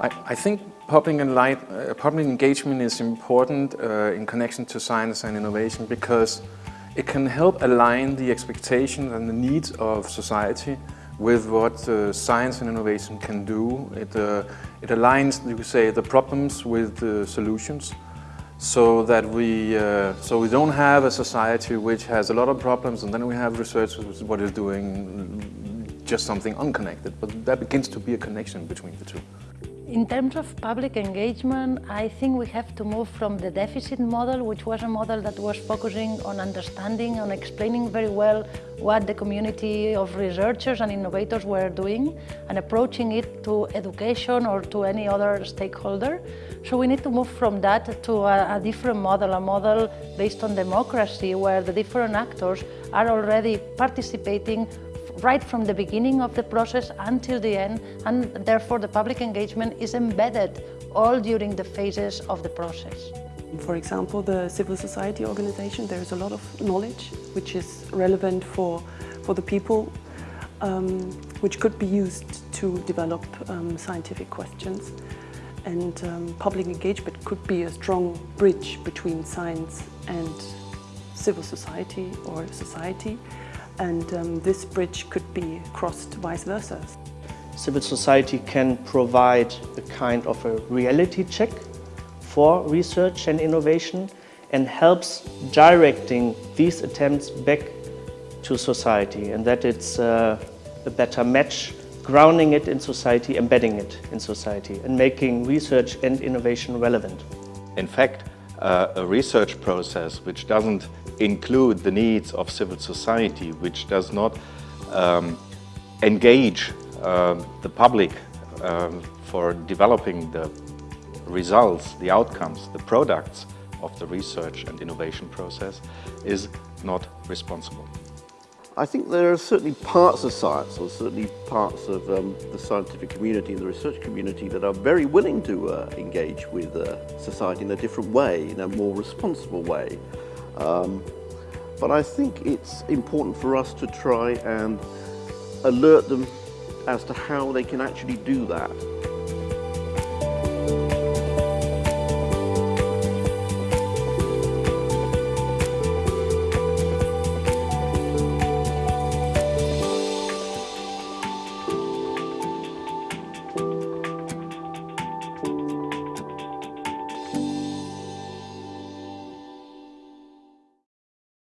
I, I think public, uh, public, engagement is important uh, in connection to science and innovation because it can help align the expectations and the needs of society with what uh, science and innovation can do. It, uh, it aligns, you could say, the problems with the solutions so that we, uh, so we don't have a society which has a lot of problems and then we have researchers what is doing just something unconnected, but that begins to be a connection between the two. In terms of public engagement, I think we have to move from the deficit model, which was a model that was focusing on understanding, on explaining very well what the community of researchers and innovators were doing, and approaching it to education or to any other stakeholder. So we need to move from that to a, a different model, a model based on democracy, where the different actors are already participating right from the beginning of the process until the end and therefore the public engagement is embedded all during the phases of the process. For example, the civil society organization, there is a lot of knowledge which is relevant for, for the people, um, which could be used to develop um, scientific questions. And um, public engagement could be a strong bridge between science and civil society or society and um, this bridge could be crossed vice versa. Civil society can provide a kind of a reality check for research and innovation and helps directing these attempts back to society and that it's uh, a better match grounding it in society, embedding it in society and making research and innovation relevant. In fact, uh, a research process which doesn't include the needs of civil society, which does not um, engage uh, the public um, for developing the results, the outcomes, the products of the research and innovation process is not responsible. I think there are certainly parts of science, or certainly parts of um, the scientific community and the research community that are very willing to uh, engage with uh, society in a different way, in a more responsible way. Um, but I think it's important for us to try and alert them as to how they can actually do that.